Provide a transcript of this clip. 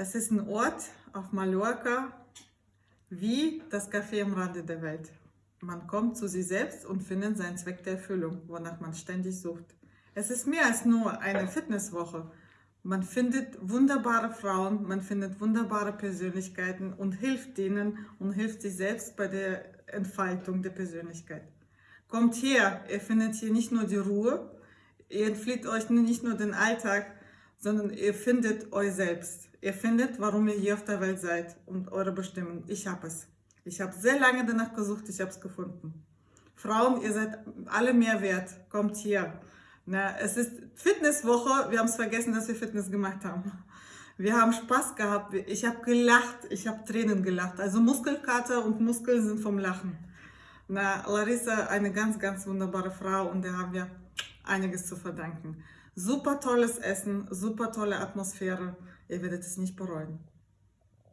Das ist ein Ort auf Mallorca, wie das Café am Rande der Welt. Man kommt zu sich selbst und findet seinen Zweck der Erfüllung, wonach man ständig sucht. Es ist mehr als nur eine Fitnesswoche. Man findet wunderbare Frauen, man findet wunderbare Persönlichkeiten und hilft denen und hilft sich selbst bei der Entfaltung der Persönlichkeit. Kommt her, ihr findet hier nicht nur die Ruhe, ihr entflieht euch nicht nur den Alltag, sondern ihr findet euch selbst. Ihr findet, warum ihr hier auf der Welt seid und eure Bestimmung. Ich habe es. Ich habe sehr lange danach gesucht, ich habe es gefunden. Frauen, ihr seid alle mehr wert. Kommt hier. Na, es ist Fitnesswoche. Wir haben es vergessen, dass wir Fitness gemacht haben. Wir haben Spaß gehabt. Ich habe gelacht. Ich habe Tränen gelacht. Also Muskelkater und Muskeln sind vom Lachen. Na, Larissa, eine ganz, ganz wunderbare Frau und der haben wir einiges zu verdanken. Super tolles Essen, super tolle Atmosphäre. Ihr werdet es nicht bereuen.